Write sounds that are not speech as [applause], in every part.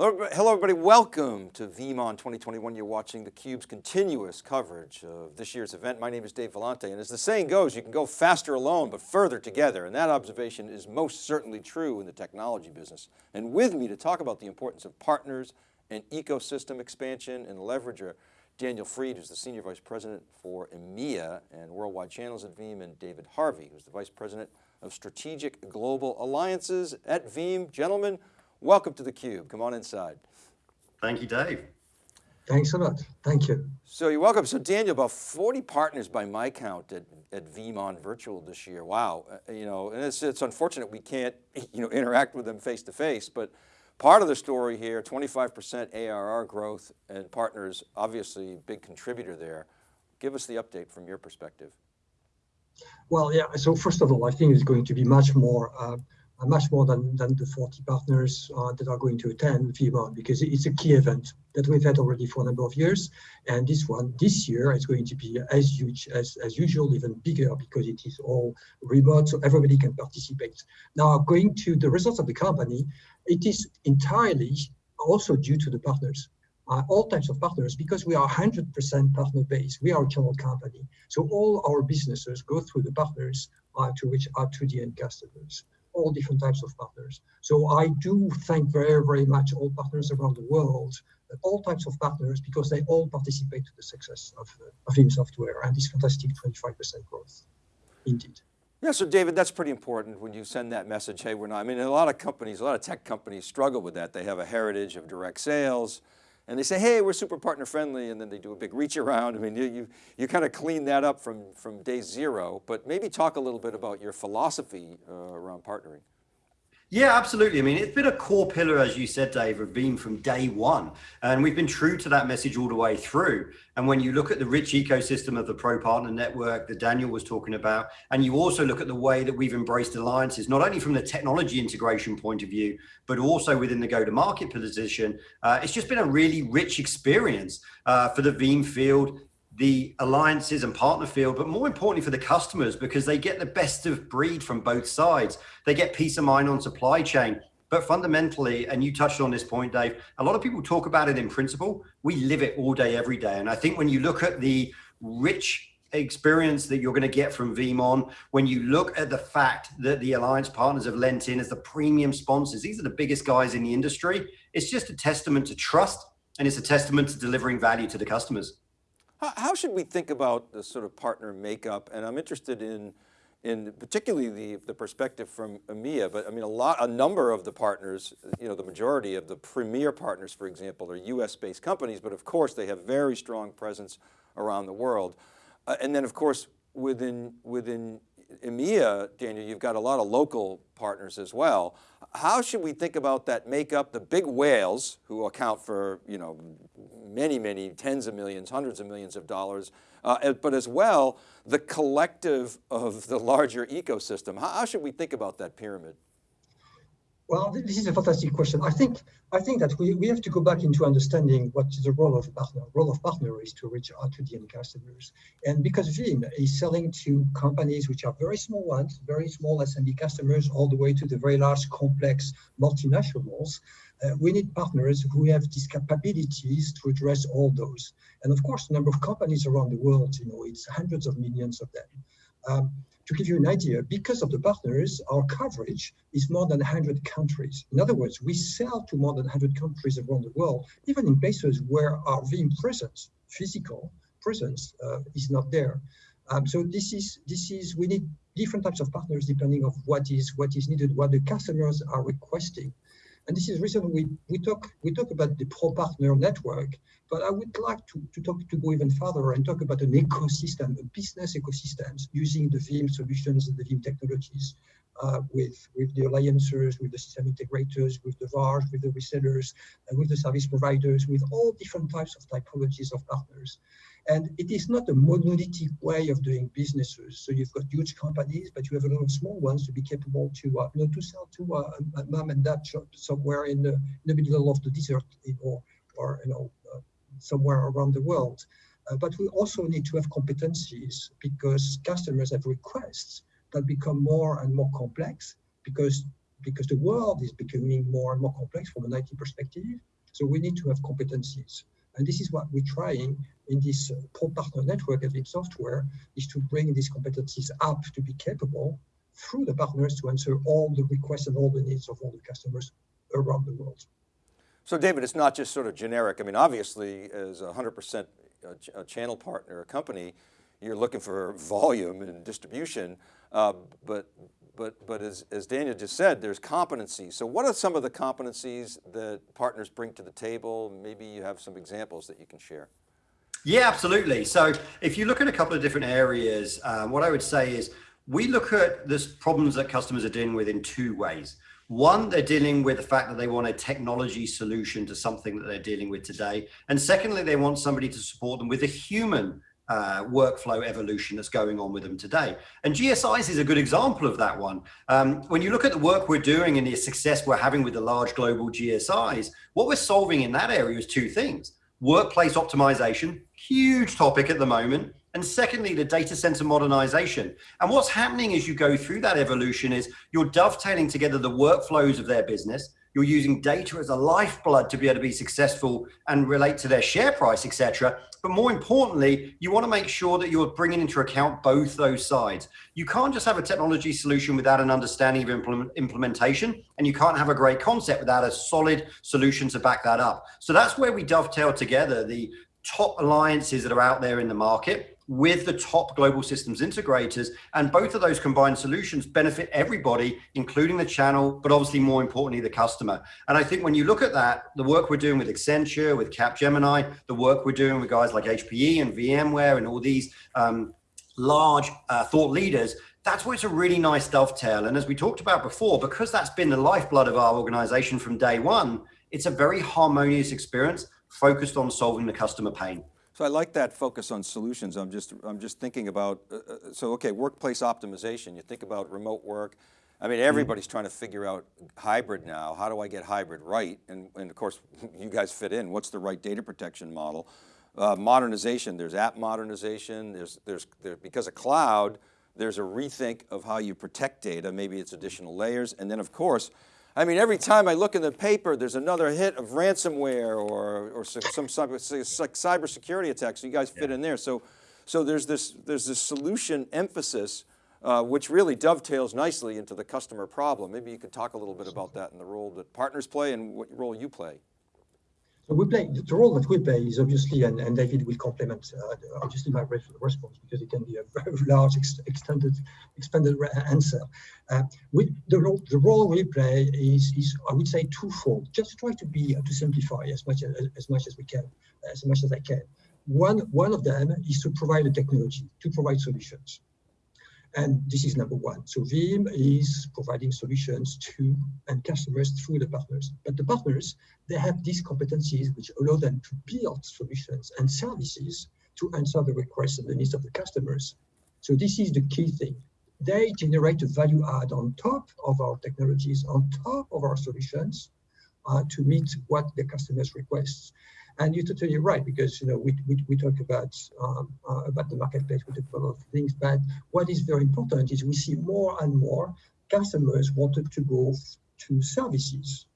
Hello everybody, welcome to VeeamON 2021. You're watching theCUBE's continuous coverage of this year's event. My name is Dave Vellante and as the saying goes, you can go faster alone, but further together. And that observation is most certainly true in the technology business. And with me to talk about the importance of partners and ecosystem expansion and leverage are Daniel Fried, who's the Senior Vice President for EMEA and Worldwide Channels at Veeam, and David Harvey, who's the Vice President of Strategic Global Alliances at Veeam. Gentlemen, Welcome to theCUBE, come on inside. Thank you, Dave. Thanks a lot, thank you. So you're welcome. So Daniel, about 40 partners by my count at, at VeeamON Virtual this year. Wow, uh, you know, and it's, it's unfortunate we can't, [laughs] you know, interact with them face to face, but part of the story here, 25% ARR growth and partners, obviously big contributor there. Give us the update from your perspective. Well, yeah, so first of all, I think it's going to be much more uh, uh, much more than, than the 40 partners uh, that are going to attend VeeamON because it's a key event that we've had already for a number of years. And this one, this year, is going to be as huge as, as usual, even bigger because it is all remote, so everybody can participate. Now, going to the results of the company, it is entirely also due to the partners. Uh, all types of partners because we are 100% partner based. We are a channel company. So all our businesses go through the partners uh, to reach out to the end customers all different types of partners. So I do thank very, very much all partners around the world, all types of partners, because they all participate to the success of, uh, of Veeam software and this fantastic 25% growth, indeed. Yeah, so David, that's pretty important when you send that message, hey, we're not, I mean, a lot of companies, a lot of tech companies struggle with that. They have a heritage of direct sales, and they say, hey, we're super partner friendly, and then they do a big reach around. I mean, you, you, you kind of clean that up from, from day zero, but maybe talk a little bit about your philosophy uh, around partnering. Yeah, absolutely. I mean, it's been a core pillar, as you said, Dave, of Veeam from day one. And we've been true to that message all the way through. And when you look at the rich ecosystem of the Pro Partner Network that Daniel was talking about, and you also look at the way that we've embraced alliances, not only from the technology integration point of view, but also within the go-to-market position, uh, it's just been a really rich experience uh, for the Veeam field the alliances and partner field, but more importantly for the customers, because they get the best of breed from both sides. They get peace of mind on supply chain. But fundamentally, and you touched on this point, Dave, a lot of people talk about it in principle. We live it all day, every day. And I think when you look at the rich experience that you're going to get from VeeamON, when you look at the fact that the alliance partners have lent in as the premium sponsors, these are the biggest guys in the industry. It's just a testament to trust and it's a testament to delivering value to the customers. How, how should we think about the sort of partner makeup? And I'm interested in, in particularly the, the perspective from EMEA, but I mean, a lot, a number of the partners, you know, the majority of the premier partners, for example, are US based companies, but of course they have very strong presence around the world. Uh, and then of course, within, within EMEA, Daniel, you've got a lot of local partners as well. How should we think about that makeup, the big whales who account for, you know, many, many tens of millions, hundreds of millions of dollars, uh, but as well, the collective of the larger ecosystem. How, how should we think about that pyramid? Well, this is a fantastic question. I think I think that we, we have to go back into understanding what the role of partner. Role of partner is to reach out to the end customers. And because Veeam is selling to companies which are very small ones, very small SMB customers, all the way to the very large, complex multinationals, uh, we need partners who have these capabilities to address all those. And of course, the number of companies around the world, you know, it's hundreds of millions of them. Um, to give you an idea, because of the partners, our coverage is more than 100 countries. In other words, we sell to more than 100 countries around the world, even in places where our Veeam presence, physical presence, uh, is not there. Um, so this is this is we need different types of partners depending of what is what is needed, what the customers are requesting. And this is reason we, we talk we talk about the pro partner network, but I would like to, to talk to go even further and talk about an ecosystem, a business ecosystems using the Veeam solutions and the Veeam technologies uh, with, with the alliances, with the system integrators, with the VARs, with the resellers, and with the service providers, with all different types of typologies of partners. And it is not a monolithic way of doing businesses. So you've got huge companies, but you have a lot of small ones to be capable to, uh, you know, to sell to uh, a mom and dad shop somewhere in the, in the middle of the desert, or, or you know, uh, somewhere around the world. Uh, but we also need to have competencies because customers have requests that become more and more complex because because the world is becoming more and more complex from an IT perspective. So we need to have competencies. And this is what we're trying in this uh, pro partner network at Veeam Software is to bring these competencies up to be capable through the partners to answer all the requests and all the needs of all the customers around the world. So David, it's not just sort of generic. I mean, obviously as a 100% a channel partner, a company, you're looking for volume and distribution, uh, but but but as, as Daniel just said, there's competencies. So what are some of the competencies that partners bring to the table? Maybe you have some examples that you can share. Yeah, absolutely. So if you look at a couple of different areas, um, what I would say is we look at this problems that customers are dealing with in two ways. One, they're dealing with the fact that they want a technology solution to something that they're dealing with today. And secondly, they want somebody to support them with a human uh, workflow evolution that's going on with them today. And GSIs is a good example of that one. Um, when you look at the work we're doing and the success we're having with the large global GSIs, what we're solving in that area is two things. Workplace optimization, huge topic at the moment, and secondly, the data center modernization. And what's happening as you go through that evolution is you're dovetailing together the workflows of their business. You're using data as a lifeblood to be able to be successful and relate to their share price, etc. But more importantly, you want to make sure that you're bringing into account both those sides. You can't just have a technology solution without an understanding of implement, implementation, and you can't have a great concept without a solid solution to back that up. So that's where we dovetail together the top alliances that are out there in the market with the top global systems integrators. And both of those combined solutions benefit everybody, including the channel, but obviously more importantly, the customer. And I think when you look at that, the work we're doing with Accenture, with Capgemini, the work we're doing with guys like HPE and VMware and all these um, large uh, thought leaders, that's where it's a really nice dovetail. And as we talked about before, because that's been the lifeblood of our organization from day one, it's a very harmonious experience focused on solving the customer pain. So I like that focus on solutions. I'm just, I'm just thinking about, uh, uh so okay, workplace optimization. You think about remote work. I mean, everybody's trying to figure out hybrid now. How do I get hybrid right? And, and of course, [laughs] you guys fit in. What's the right data protection model? Uh, modernization, there's app modernization. There's, there's, there, because of cloud, there's a rethink of how you protect data. Maybe it's additional layers. And then of course, I mean, every time I look in the paper, there's another hit of ransomware or, or some cyber, cybersecurity attacks. So you guys fit yeah. in there. So, so there's this, there's this solution emphasis, uh, which really dovetails nicely into the customer problem. Maybe you could talk a little bit about that and the role that partners play and what role you play we play the role that we play is obviously, and, and David will complement uh, obviously my response because it can be a [laughs] very large, ex extended, expanded answer. Uh, we, the role the role we play is is I would say twofold. Just try to be uh, to simplify as much as, as much as we can, as much as I can. One one of them is to provide the technology, to provide solutions. And this is number one. So Veeam is providing solutions to and customers through the partners. But the partners, they have these competencies which allow them to build solutions and services to answer the requests and the needs of the customers. So this is the key thing. They generate a value add on top of our technologies, on top of our solutions uh, to meet what the customers requests. And you're totally right because you know we we, we talk about um, uh, about the marketplace, about a lot of things, but what is very important is we see more and more customers wanted to go to services.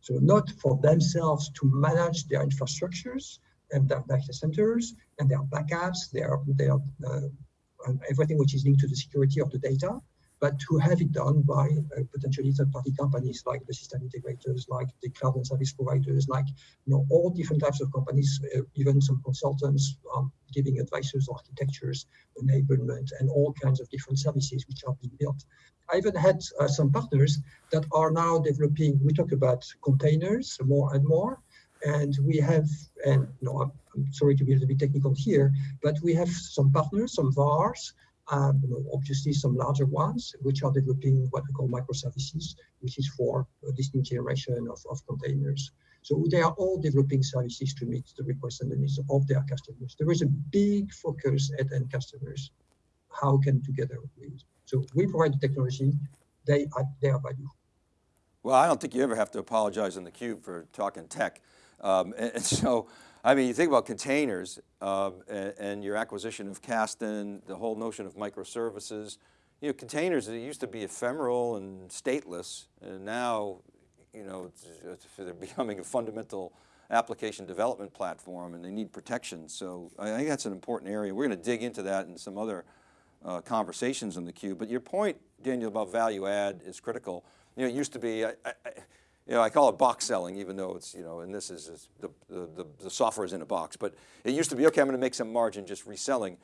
So not for themselves to manage their infrastructures and their data centers and their backups, their their uh, everything which is linked to the security of the data, but to have it done by uh, potentially third-party companies like the system integrators, like the cloud and service providers, like you know all different types of companies, uh, even some consultants um, giving advices, architectures, enablement, and all kinds of different services which are being built. I even had uh, some partners that are now developing. We talk about containers more and more, and we have, and you know, I'm, I'm sorry to be a little bit technical here, but we have some partners, some VARs know, obviously some larger ones, which are developing what we call microservices, which is for this new generation of, of containers. So they are all developing services to meet the requests and the needs of their customers. There is a big focus at end customers. How can together we? So we provide the technology, they add their value. Well, I don't think you ever have to apologize in theCUBE for talking tech. Um, and, [laughs] and so, I mean, you think about containers um, and, and, your acquisition of Kasten, the whole notion of microservices. you know, containers, it used to be ephemeral and stateless, and now, you know, they're [laughs] becoming a fundamental application development platform and they need protection. So I think that's an important area. We're going to dig into that in some other uh, conversations in theCUBE. But your point, Daniel, about value add is critical. You know, it used to be, I, I, you know, I call it box selling, even though it's, you know, and this is, the, the, the software is in a box, but it used to be, okay, I'm going to make some margin just reselling.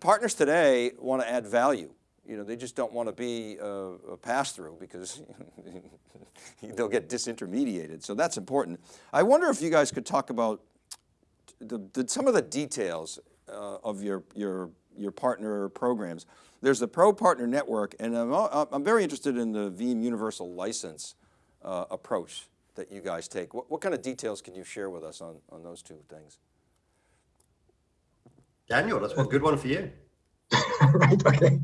Partners today want to add value. You know, they just don't want to be a, a pass-through because [laughs] they'll get disintermediated. So that's important. I wonder if you guys could talk about the, the, some of the details uh, of your, your, your partner programs. There's the Pro Partner Network, and I'm, I'm very interested in the Veeam Universal License uh, approach that you guys take. What, what kind of details can you share with us on, on those two things? Daniel, that's one good one for you. [laughs] right. Okay.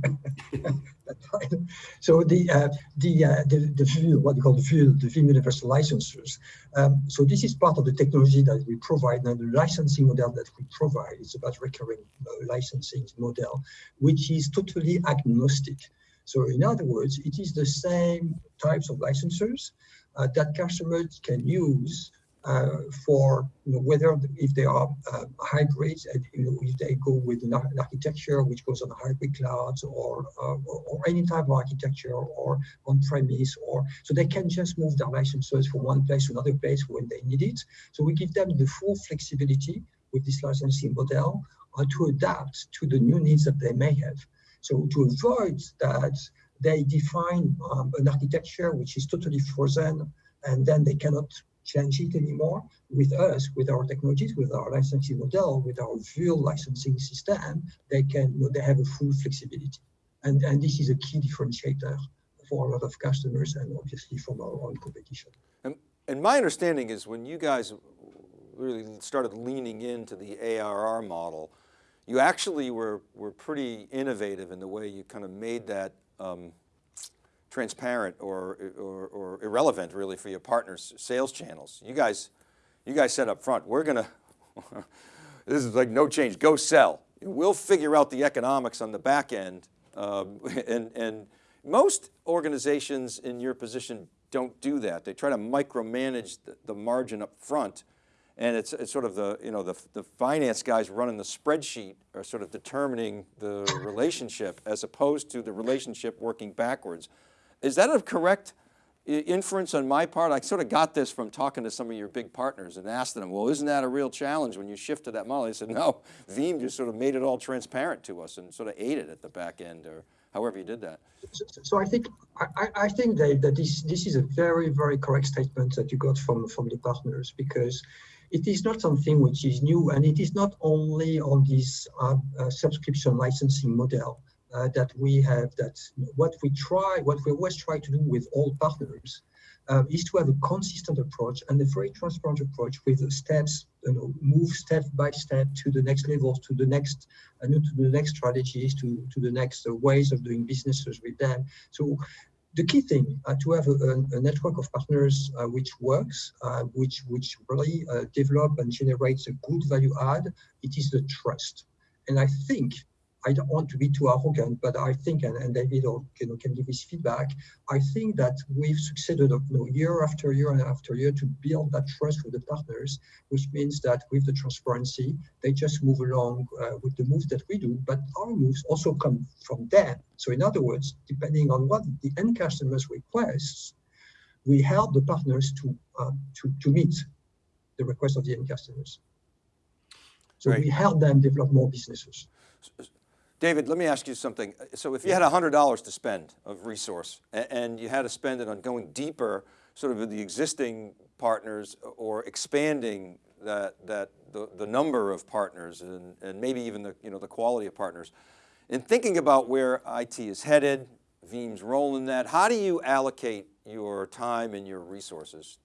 That's. So the uh, the uh, the the view what we call the Veeam, the Veeam Universal Licensors. Um, so this is part of the technology that we provide, and the licensing model that we provide is about recurring uh, licensing model, which is totally agnostic. So in other words, it is the same types of licensors uh, that customers can use uh, for you know, whether if they are uh, hybrids, and, you know, if they go with an, architecture which goes on hybrid clouds or, uh, or any type of architecture or on premise, or so they can just move their licenses from one place to another place when they need it. So we give them the full flexibility with this licensing model uh, to adapt to the new needs that they may have. So to avoid that, they define um, an architecture which is totally frozen, and then they cannot change it anymore. With us, with our technologies, with our licensing model, with our full licensing system, they can they have a full flexibility. And, and this is a key differentiator for a lot of customers and obviously from our own competition. And, and my understanding is when you guys really started leaning into the ARR model, you actually were, were pretty innovative in the way you kind of made that um, transparent or, or, or, irrelevant really for your partners' sales channels. You guys, you guys said up front, we're going [laughs] to, this is like no change, go sell. We'll figure out the economics on the back end. Um, [laughs] and, and most organizations in your position don't do that. They try to micromanage the, the margin up front. And it's, it's sort of the, you know, the, the finance guys running the spreadsheet are sort of determining the relationship as opposed to the relationship working backwards. Is that a correct inference on my part? I sort of got this from talking to some of your big partners and asked them, well, isn't that a real challenge when you shift to that model? They said, no, Veeam just sort of made it all transparent to us and sort of aided at the back end or however you did that. So, so I think I, I, think Dave, that this this is a very very correct statement that you got from from the partners because it is not something which is new and it is not only on this uh, uh, subscription licensing model uh, that we have that what we try, what we always try to do with all partners uh, is to have a consistent approach and a very transparent approach with steps, you know, move step by step to the next levels, to the next, uh, to the next strategies, to, to the next ways of doing businesses with them. So the key thing uh, to have a, a, network of partners uh, which works, uh, which which really uh, develop and generates a good value add, it is the trust. And I think I don't want to be too arrogant, but I think, and, and David or, you know, can give his feedback, I think that we've succeeded you know, year after year and after year to build that trust with the partners, which means that with the transparency, they just move along uh, with the moves that we do, but our moves also come from them. So in other words, depending on what the end customers requests, we help the partners to, uh, to, to meet the request of the end customers. So right. we help them develop more businesses. David, let me ask you something. Uh, so if you had $100 to spend of resource and you had to spend it on going deeper sort of with the existing partners uh, or expanding that, that the, the number of partners and, and maybe even the, you know, the quality of partners, in thinking about where IT is headed, Veeam's role in that, how do you allocate your time and your resources?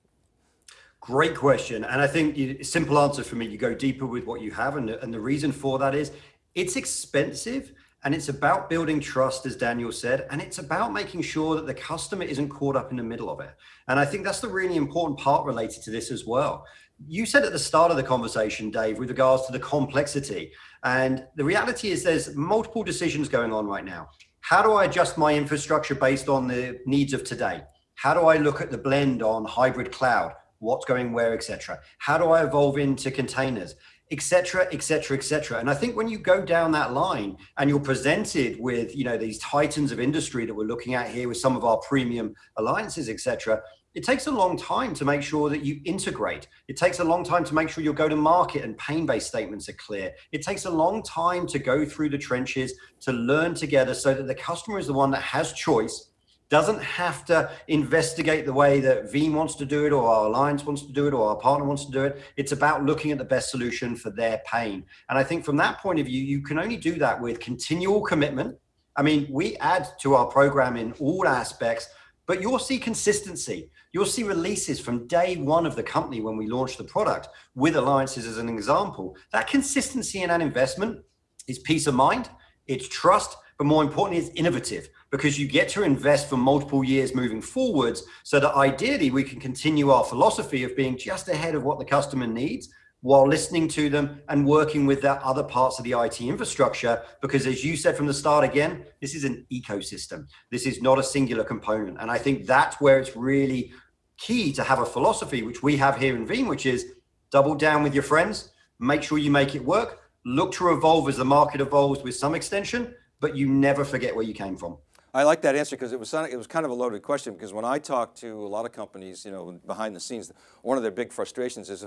Great question. And I think the simple answer for me, you go deeper with what you have. And and the reason for that is it's expensive and it's about building trust, as Daniel said, and it's about making sure that the customer isn't caught up in the middle of it. And I think that's the really important part related to this as well. You said at the start of the conversation, Dave, with regards to the complexity. And the reality is there's multiple decisions going on right now. How do I adjust my infrastructure based on the needs of today? How do I look at the blend on hybrid cloud? What's going where, etc. How do I evolve into containers? Etc etc etc and i think when you go down that line and you're presented with you know these titans of industry that we're looking at here with some of our premium alliances etc it takes a long time to make sure that you integrate. It takes a long time to make sure your go to market and pain-based statements are clear. It takes a long time to go through the trenches to learn together so that the customer is the one that has choice, doesn't have to investigate the way that Veeam wants to do it or our alliance wants to do it or our partner wants to do it. It's about looking at the best solution for their pain. And I think from that point of view, you can only do that with continual commitment. I mean, we add to our program in all aspects, but you'll see consistency. You'll see releases from day one of the company when we launch the product with alliances as an example. That consistency in an investment is peace of mind, it's trust, but more importantly, it's innovative because you get to invest for multiple years moving forwards so that ideally we can continue our philosophy of being just ahead of what the customer needs while listening to them and working with that other parts of the IT infrastructure. Because as you said from the start again, this is an ecosystem. This is not a singular component. And I think that's where it's really key to have a philosophy, which we have here in Veeam, which is double down with your friends, make sure you make it work, look to evolve as the market evolves with some extension, but you never forget where you came from. I like that answer because it was, it was kind of a loaded question because when I talk to a lot of companies, you know, behind the scenes, one of their big frustrations is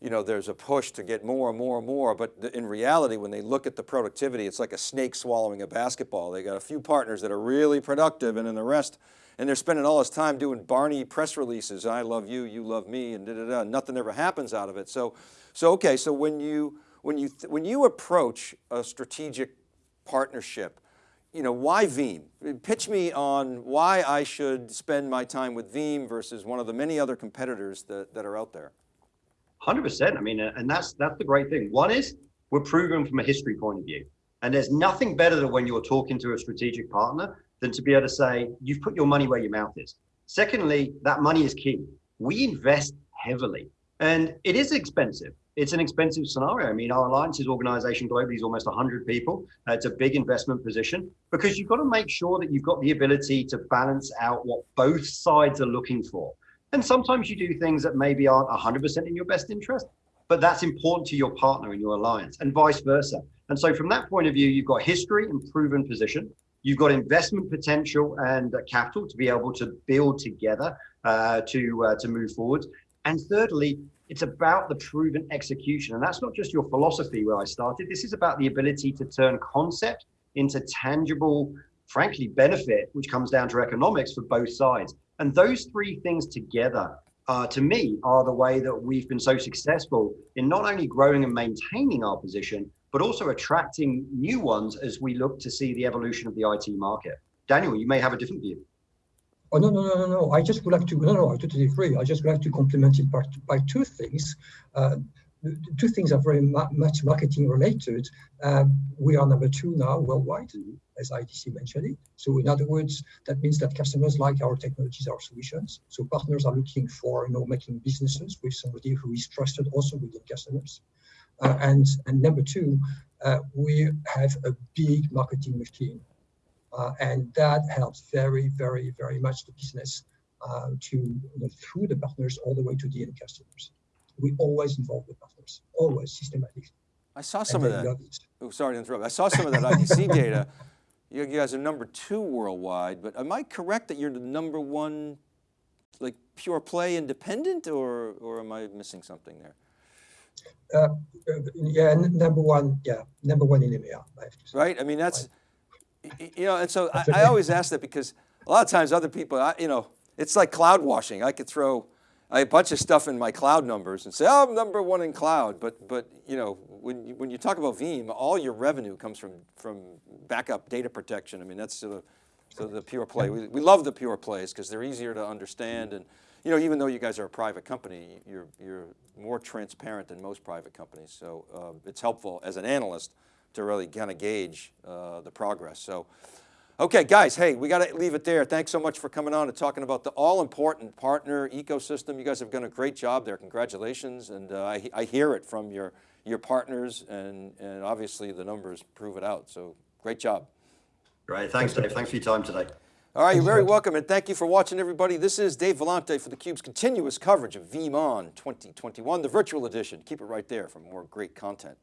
you know, there's a push to get more and more and more, but in reality, when they look at the productivity, it's like a snake swallowing a basketball. They got a few partners that are really productive and then the rest, and they're spending all this time doing Barney press releases. I love you, you love me, and da da da. Nothing ever happens out of it. So, so okay. So when you when you when you approach a strategic partnership, you know, why Veeam? Pitch me on why I should spend my time with Veeam versus one of the many other competitors that, that are out there. Hundred percent. I mean, and that's that's the great thing. One is we're proven from a history point of view, and there's nothing better than when you're talking to a strategic partner than to be able to say you've put your money where your mouth is. Secondly, that money is key. We invest heavily, and it is expensive. It's an expensive scenario. I mean, our alliances organization globally is almost 100 people. Uh, it's a big investment position because you've got to make sure that you've got the ability to balance out what both sides are looking for. And sometimes you do things that maybe aren't 100% in your best interest, but that's important to your partner in your alliance and vice versa. And so from that point of view, you've got history and proven position. You've got investment potential and uh, capital to be able to build together uh, to, uh, to move forward. And thirdly, it's about the proven execution. And that's not just your philosophy where I started. This is about the ability to turn concept into tangible, frankly, benefit, which comes down to economics for both sides. And those three things together, uh, to me, are the way that we've been so successful in not only growing and maintaining our position, but also attracting new ones as we look to see the evolution of the IT market. Daniel, you may have a different view. Oh, no, no, no, no, no. I just would like to, no, no, I totally agree. I just would like to complement it by, by two things. Uh, two things are very ma much marketing related. Um, we are number two now worldwide, as IDC mentioned it. So in other words, that means that customers like our technologies, our solutions. So partners are looking for, you know, making businesses with somebody who is trusted also within customers. Uh, and, and number two, uh, we have a big marketing machine. Uh, and that helps very, very, very much the business uh, to you know, through the partners all the way to the end customers we always involve the partners, always systematically. I saw some of that. Oh, sorry to interrupt. I saw some of that IDC [laughs] data. You guys are number two worldwide, but am I correct that you're the number one, like pure play independent, or or am I missing something there? Uh, yeah, number one. Yeah, number one in EMEA. I right. I mean, that's you know, and so I, I, always ask that because a lot of times other people, I, you know, it's like cloud washing. I could throw a bunch of stuff in my cloud numbers and say, oh, I'm number one in cloud. But, but you know, when you, when you talk about Veeam, all your revenue comes from, from backup data protection. I mean, that's sort of, so the pure play. We, we love the pure plays because they're easier to understand. And, you know, even though you guys are a private company, you're, you're more transparent than most private companies. So um, it's helpful as an analyst to really kind of gauge uh, the progress. So Okay, guys, hey, we got to leave it there. Thanks so much for coming on and talking about the all-important partner ecosystem. You guys have done a great job there. Congratulations. And uh, I, I hear it from your, your partners and, and obviously the numbers prove it out. So great job. Great. Thanks, Dave. Thanks for your time today. All right, you're very welcome, and thank you for watching, everybody. This is Dave Vellante for theCUBE's continuous coverage of VeeamON 2021, the virtual edition. Keep it right there for more great content.